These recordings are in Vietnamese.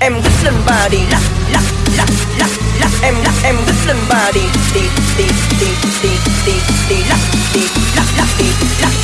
Em rất lên bà đi lắc lắc lắc lắc lắc Em lắc em rất lên bà đi đi đi đi đi đi đi lắc đi lắc lắc đi lắc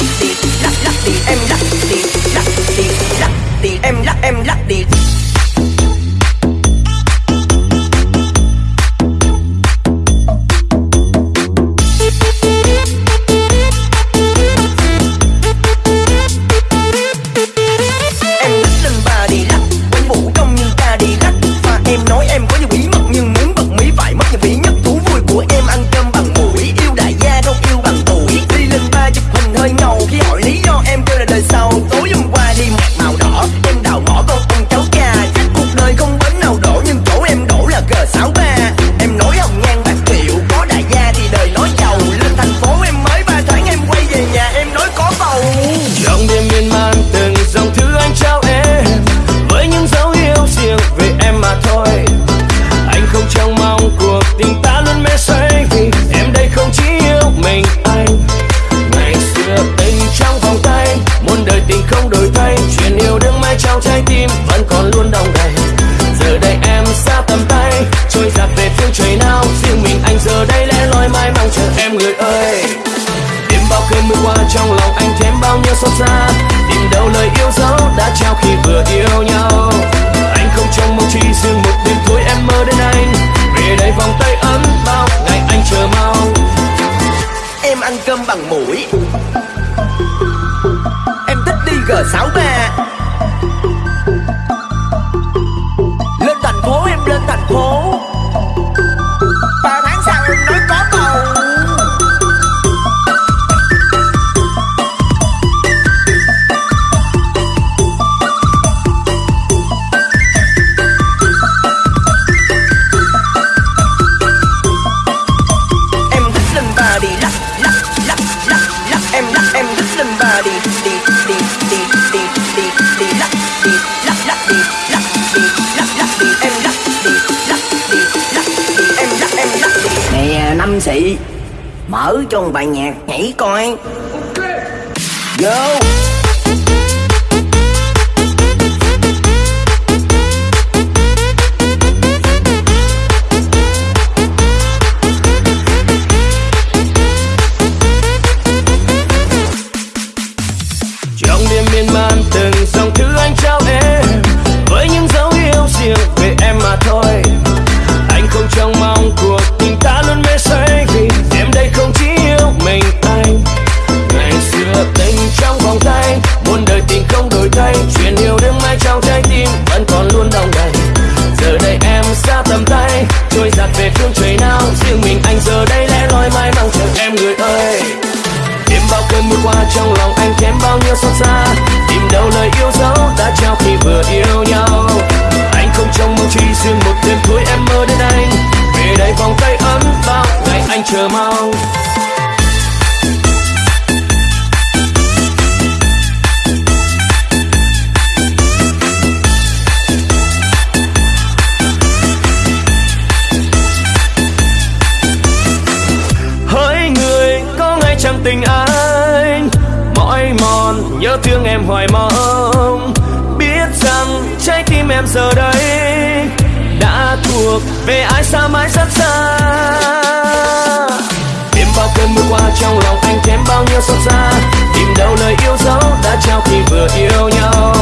giờ đây lẽ loi mãi mong chờ em người ơi. Đêm bao cơn mưa qua trong lòng anh thêm bao nhiêu xót xa. Tìm đâu lời yêu dấu đã trao khi vừa yêu nhau. Anh không trông mong chỉ riêng một đêm thôi em mơ đến anh. Về đây vòng tay ấm bao ngày anh chờ mong. Em ăn cơm bằng mũi Em thích đi G63 năm sĩ. Mở cho một bài nhạc nhảy coi. Vô phương trời nào, riêng mình anh giờ đây lẽ loi mãi mong chờ em người ơi đêm bao cơn mưa qua trong lòng anh kém bao nhiêu xót xa. Tìm đâu lời yêu dấu đã trao khi vừa yêu nhau. Anh không trông mong chi riêng một đêm thôi em mơ đến anh. Về đây vòng tay ấm bao ngày anh chờ mong. nhớ thương em hoài mong, biết rằng trái tim em giờ đây đã thuộc về ai xa mãi rất xa. Đêm bao cơn mưa qua trong lòng anh thêm bao nhiêu xót xa. Tìm đâu lời yêu dấu đã trao khi vừa yêu nhau.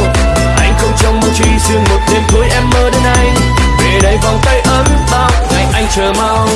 Anh không trông mong truy riêng một đêm cuối em mơ đến anh về đây vòng tay ấm bao ngày anh chờ mong.